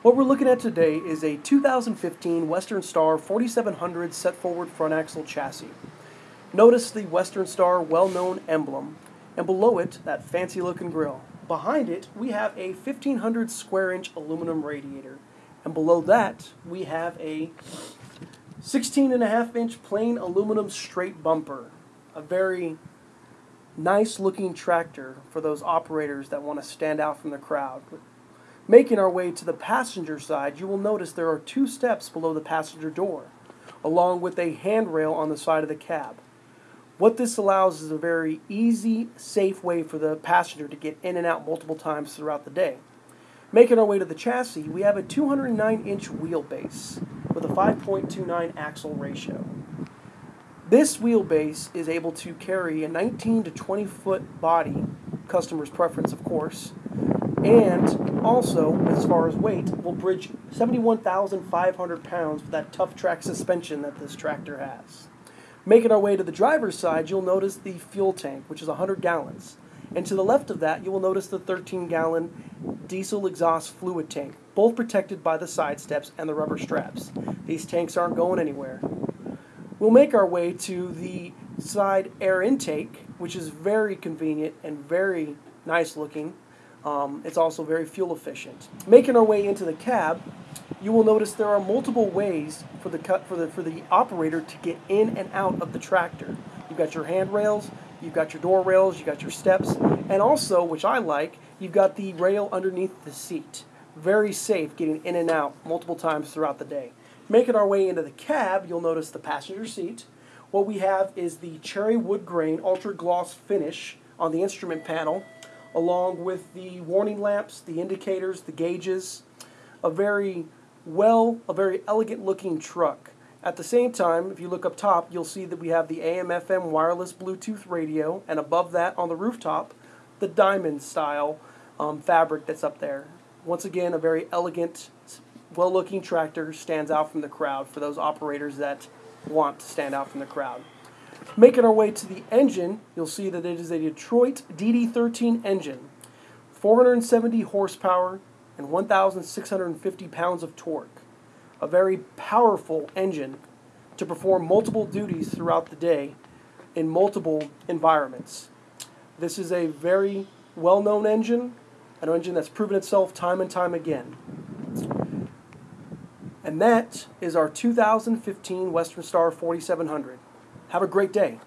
What we're looking at today is a 2015 Western Star 4700 set forward front axle chassis. Notice the Western Star well-known emblem, and below it, that fancy looking grille. Behind it, we have a 1500 square inch aluminum radiator, and below that, we have a 16 and a half inch plain aluminum straight bumper. A very nice looking tractor for those operators that want to stand out from the crowd. Making our way to the passenger side, you will notice there are two steps below the passenger door, along with a handrail on the side of the cab. What this allows is a very easy, safe way for the passenger to get in and out multiple times throughout the day. Making our way to the chassis, we have a 209 inch wheelbase with a 5.29 axle ratio. This wheelbase is able to carry a 19 to 20 foot body, customer's preference of course, and also, as far as weight, will bridge 71,500 pounds with that TufTrac suspension that this tractor has. Making our way to the driver's side, you'll notice the fuel tank, which is 100 gallons. And to the left of that, you will notice the 13 gallon diesel exhaust fluid tank, both protected by the side steps and the rubber straps. These tanks aren't going anywhere. We'll make our way to the side air intake, which is very convenient and very nice looking. Um, it's also very fuel efficient. Making our way into the cab, you will notice there are multiple ways for the for the for the operator to get in and out of the tractor. You've got your handrails, you've got your door rails, you've got your steps, and also, which I like, you've got the rail underneath the seat. Very safe getting in and out multiple times throughout the day. Making our way into the cab, you'll notice the passenger seat. What we have is the cherry wood grain ultra gloss finish on the instrument panel along with the warning lamps, the indicators, the gauges. A very well, a very elegant looking truck. At the same time, if you look up top, you'll see that we have the AM FM wireless Bluetooth radio, and above that on the rooftop, the diamond style um, fabric that's up there. Once again, a very elegant, well looking tractor stands out from the crowd for those operators that want to stand out from the crowd. Making our way to the engine, you'll see that it is a Detroit DD13 engine, 470 horsepower and 1,650 pounds of torque. A very powerful engine to perform multiple duties throughout the day in multiple environments. This is a very well known engine, an engine that's proven itself time and time again. And that is our 2015 Western Star 4700. Have a great day.